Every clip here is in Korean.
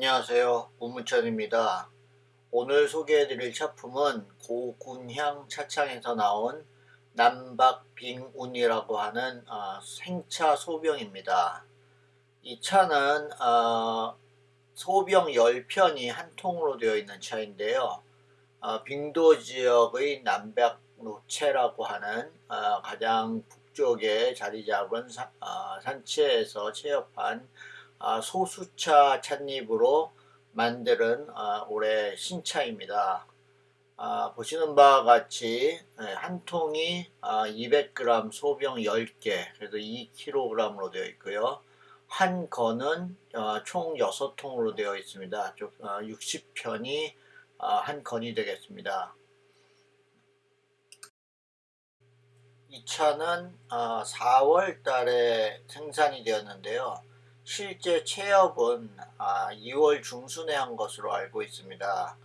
안녕하세요. 우무천입니다. 오늘 소개해드릴 차품은 고군향 차창에서 나온 남박빙운이라고 하는 어, 생차 소병입니다. 이 차는 어, 소병 10편이 한 통으로 되어 있는 차인데요. 어, 빙도 지역의 남백 노체라고 하는 어, 가장 북쪽에 자리 잡은 사, 어, 산체에서 아, 소수차 찻잎으로 만드는 아, 올해 신차입니다. 아, 보시는 바와 같이 네, 한 통이 200g 소병 10개 그래서 2kg으로 되어 있고요. 한 건은 어, 총 6통으로 되어 있습니다. 60편이 한 건이 되겠습니다. 이 차는 4월 달에 생산이 되었는데요. 실제 체업은 2월 아, 중순에 한 것으로 알고 있습니다.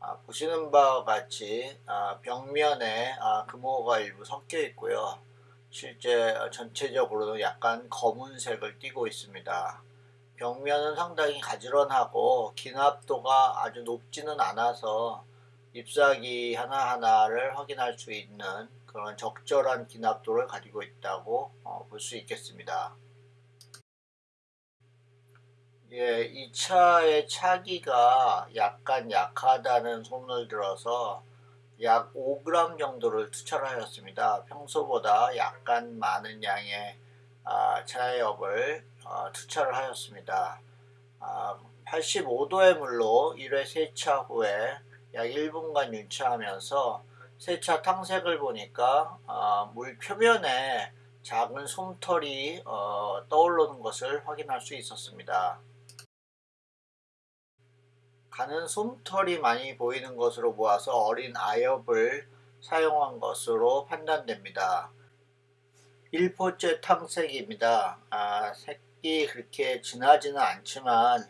아, 보시는 바와 같이 아, 벽면에 금호가 일부 섞여 있고요. 실제 전체적으로는 약간 검은색을 띠고 있습니다. 벽면은 상당히 가지런하고 기납도가 아주 높지는 않아서 잎사귀 하나하나를 확인할 수 있는 그런 적절한 기납도를 가지고 있다고 어, 볼수 있겠습니다. 예, 이 차의 차기가 약간 약하다는 소문을 들어서 약 5g 정도를 투철 하였습니다. 평소보다 약간 많은 양의 아, 차엽을 어, 투철을 하였습니다. 아, 85도의 물로 1회 세차 후에 약 1분간 윤차하면서 세차 탕색을 보니까 어, 물 표면에 작은 솜털이 어, 떠오르는 것을 확인할 수 있었습니다. 가는 솜털이 많이 보이는 것으로 보아서 어린 아엽을 사용한 것으로 판단됩니다. 1포째 탕색입니다. 아, 색이 그렇게 진하지는 않지만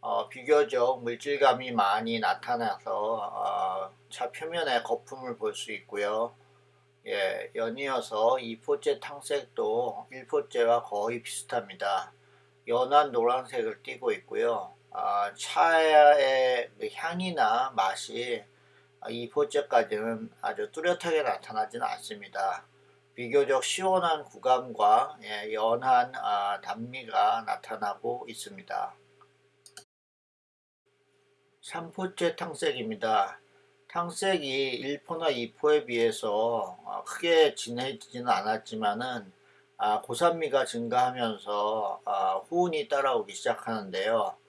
어, 비교적 물질감이 많이 나타나서 어, 차 표면에 거품을 볼 수 있고요. 예, 연이어서 2포째 탕색도 1포째와 거의 비슷합니다. 연한 노란색을 띠고 있고요. 어, 차의 그 향이나 맛이 이 포째까지는 아주 뚜렷하게 나타나지는 않습니다. 비교적 시원한 구감과 예, 연한 아, 단미가 나타나고 있습니다. 3포째 탕색입니다. 탕색이 1포나 2포에 비해서 어, 크게 진해지지는 않았지만은 아, 고산미가 증가하면서 아, 후운이 따라오기 시작하는데요.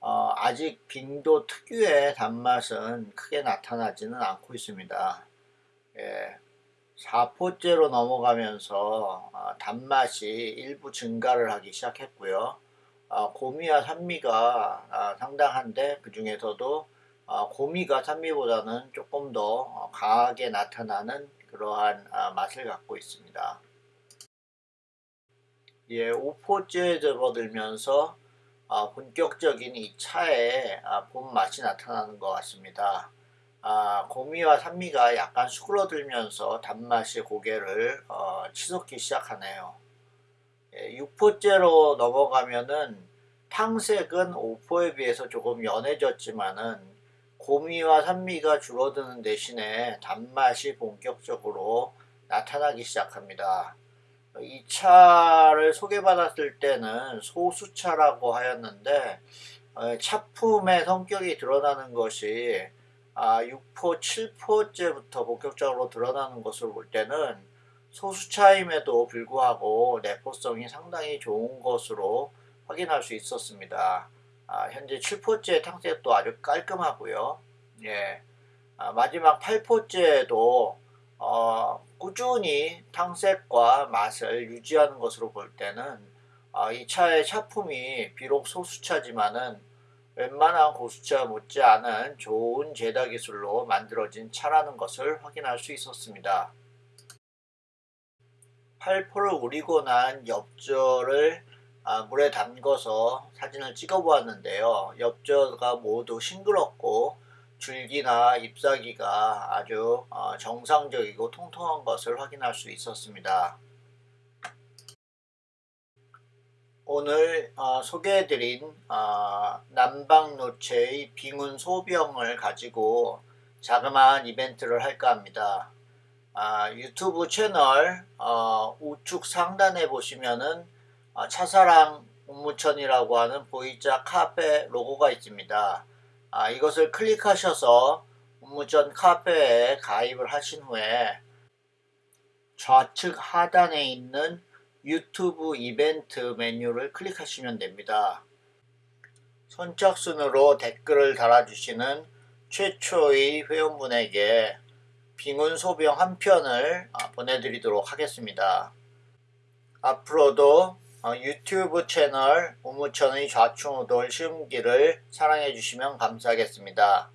어, 아직 빙도 특유의 단맛은 크게 나타나지는 않고 있습니다. 예, 4포째로 넘어가면서 어, 단맛이 일부 증가를 하기 시작했고요. 어, 고미와 산미가 어, 상당한데 그 중에서도 어, 고미가 산미보다는 조금 더 어, 강하게 나타나는 그러한 어, 맛을 갖고 있습니다. 예, 5포째에 접어들면서 어, 본격적인 이 차의 아, 본 맛이 나타나는 것 같습니다. 아, 고미와 산미가 약간 수그러들면서 단맛이 고개를 어, 치솟기 시작하네요. 예, 6포째로 넘어가면은 탕색은 5포에 비해서 조금 연해졌지만은 고미와 산미가 줄어드는 대신에 단맛이 본격적으로 나타나기 시작합니다. 이 차를 소개받았을 때는 소수차라고 하였는데 어, 차품의 성격이 드러나는 것이 6포, 아, 7포째부터 본격적으로 드러나는 것을 볼 때는 소수차임에도 불구하고 내포성이 상당히 좋은 것으로 확인할 수 있었습니다. 아, 현재 7포째 탕색도 아주 깔끔하고요. 예. 아, 마지막 8포째도 어, 꾸준히 탕색과 맛을 유지하는 것으로 볼 때는 어, 이 차의 차품이 비록 소수차지만은 웬만한 고수차 못지않은 좋은 제다 기술로 만들어진 차라는 것을 확인할 수 있었습니다. 8포를 우리고 난 엽저를 아, 물에 담궈서 사진을 찍어 보았는데요. 엽저가 모두 싱그럽고 줄기나 잎사귀가 아주 어, 정상적이고 통통한 것을 확인할 수 있었습니다. 오늘 어, 소개해드린 어, 남방노체의 빙운 소병을 가지고 자그마한 이벤트를 할까 합니다. 아, 유튜브 채널 어, 우측 상단에 보시면은 어, 차사랑 옥무천이라고 하는 보이자 카페 로고가 있습니다. 아, 이것을 클릭하셔서 옥무천 카페에 가입을 하신 후에 좌측 하단에 있는 유튜브 이벤트 메뉴를 클릭하시면 됩니다. 선착순으로 댓글을 달아주시는 최초의 회원분에게 빙운 소병 한 편을 아, 보내드리도록 하겠습니다. 앞으로도 어, 유튜브 채널 우무천의 좌충우돌 시음기를 사랑해 주시면 감사하겠습니다.